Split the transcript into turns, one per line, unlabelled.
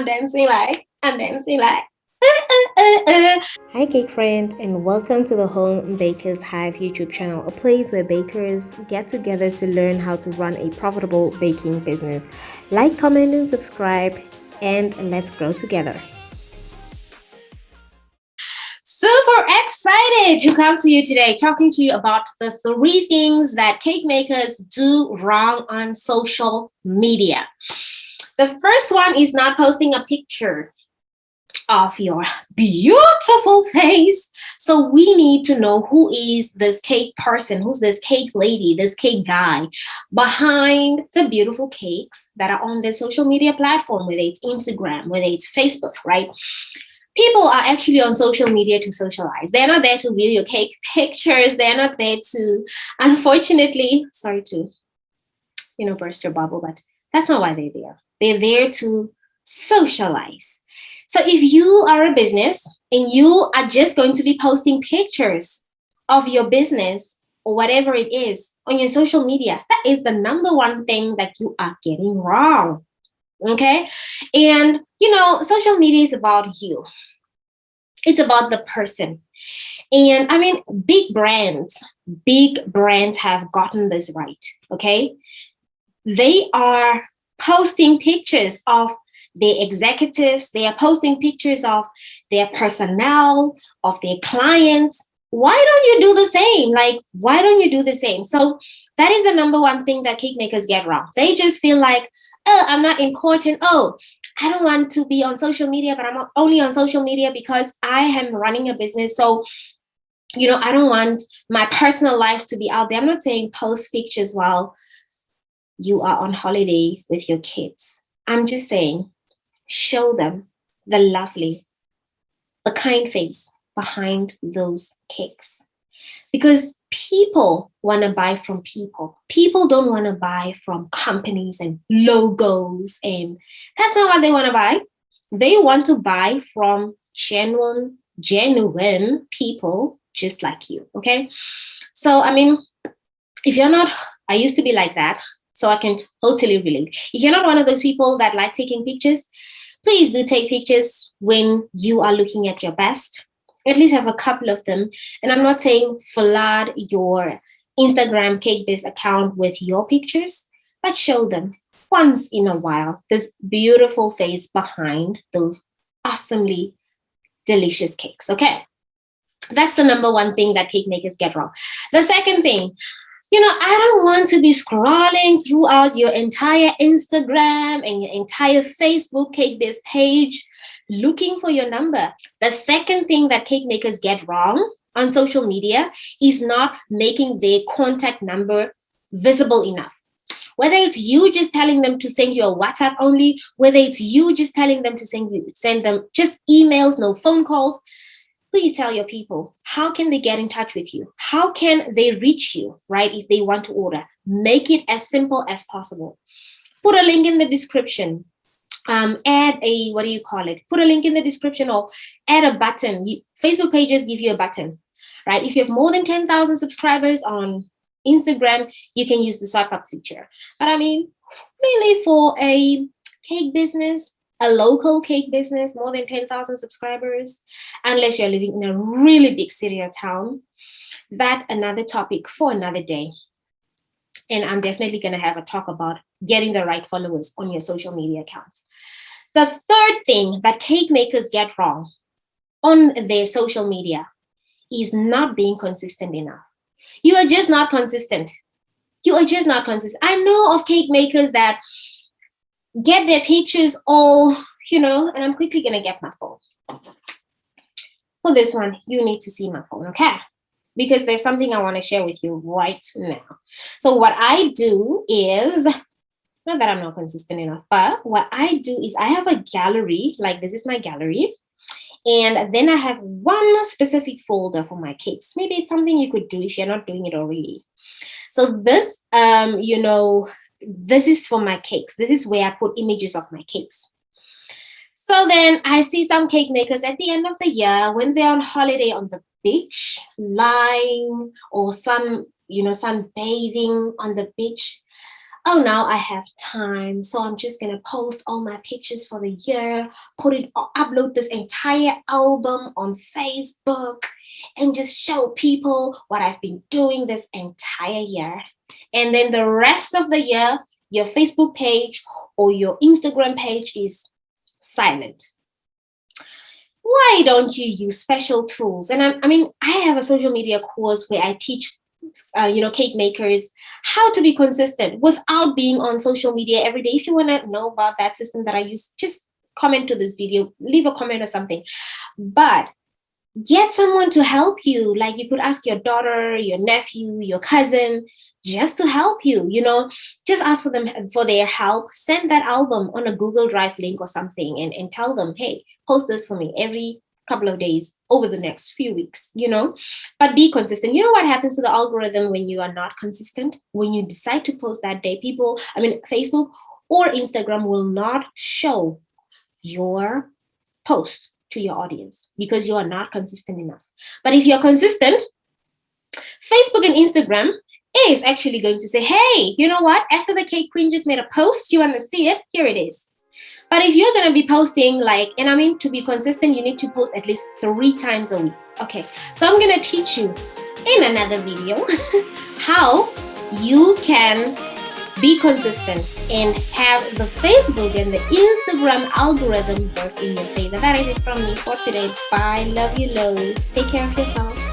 I'm dancing like, I'm dancing like.
Hi, cake friend, and welcome to the Home Bakers Hive YouTube channel, a place where bakers get together to learn how to run a profitable baking business. Like, comment, and subscribe, and let's grow together.
Super excited to come to you today, talking to you about the three things that cake makers do wrong on social media. The first one is not posting a picture of your beautiful face. So we need to know who is this cake person, who's this cake lady, this cake guy behind the beautiful cakes that are on the social media platform, whether it's Instagram, whether it's Facebook, right? People are actually on social media to socialize. They're not there to view your cake pictures. They're not there to, unfortunately, sorry to, you know, burst your bubble, but that's not why they're there. They're there to socialize. So if you are a business and you are just going to be posting pictures of your business or whatever it is on your social media, that is the number one thing that you are getting wrong. Okay. And, you know, social media is about you. It's about the person. And I mean, big brands, big brands have gotten this right. Okay. They are posting pictures of the executives, they are posting pictures of their personnel, of their clients. Why don't you do the same? Like, why don't you do the same? So that is the number one thing that cake makers get wrong. They just feel like, oh, I'm not important. Oh, I don't want to be on social media, but I'm only on social media because I am running a business. So, you know, I don't want my personal life to be out there. I'm not saying post pictures while you are on holiday with your kids. I'm just saying, show them the lovely, the kind face behind those cakes. Because people want to buy from people. People don't want to buy from companies and logos, and that's not what they want to buy. They want to buy from genuine, genuine people just like you. Okay. So, I mean, if you're not, I used to be like that. So I can totally relate. If you're not one of those people that like taking pictures, please do take pictures when you are looking at your best. At least have a couple of them. And I'm not saying flood your Instagram cake biz account with your pictures, but show them once in a while this beautiful face behind those awesomely delicious cakes. Okay. That's the number one thing that cake makers get wrong. The second thing, you know, I don't want to be scrolling throughout your entire Instagram and your entire Facebook cake biz page looking for your number. The second thing that cake makers get wrong on social media is not making their contact number visible enough. Whether it's you just telling them to send you a WhatsApp only, whether it's you just telling them to send you send them just emails, no phone calls, please tell your people how can they get in touch with you? How can they reach you right if they want to order? Make it as simple as possible. Put a link in the description. Um, add a what do you call it? Put a link in the description or add a button. You, facebook pages give you a button right? If you have more than 10,000 subscribers on instagram you can use the swipe up feature. But i mean really for a cake business a local cake business, more than 10,000 subscribers, unless you're living in a really big city or town. That another topic for another day. And I'm definitely going to have a talk about getting the right followers on your social media accounts. The third thing that cake makers get wrong on their social media is not being consistent enough. You are just not consistent. You are just not consistent. I know of cake makers that get their pictures all, you know, and I'm quickly going to get my phone. For this one, you need to see my phone, okay? Because there's something I want to share with you right now. So what I do is, not that I'm not consistent enough, but what I do is I have a gallery, like this is my gallery. And then I have one specific folder for my cakes. Maybe it's something you could do if you're not doing it already. So this, um, you know, this is for my cakes. This is where I put images of my cakes. So then I see some cake makers at the end of the year when they're on holiday on the beach, lying or some, you know, some bathing on the beach. oh, now I have time. So I'm just going to post all my pictures for the year, put it, upload this entire album on Facebook and just show people what I've been doing this entire year. And then the rest of the year, your Facebook page or your Instagram page is silent. Why don't you use special tools? And I, I mean, I have a social media course where I teach uh, you know, cake makers, how to be consistent without being on social media every day. If you want to know about that system that I use, just comment to this video, leave a comment or something. But get someone to help you. Like you could ask your daughter, your nephew, your cousin, just to help you, you know, just ask for them for their help. Send that album on a Google Drive link or something and, and tell them, hey, post this for me every couple of days over the next few weeks, you know, but be consistent. You know what happens to the algorithm when you are not consistent? When you decide to post that day, people, I mean, Facebook or Instagram will not show your post to your audience because you are not consistent enough. But if you're consistent, Facebook and Instagram is actually going to say, hey, you know what? Esther the Cake Queen just made a post. You want to see it? Here it is. But if you're going to be posting like, and I mean, to be consistent, you need to post at least three times a week. Okay, so I'm going to teach you in another video how you can be consistent and have the Facebook and the Instagram algorithm work in your favor. That is it from me for today. Bye. Love you loads. Take care of yourselves.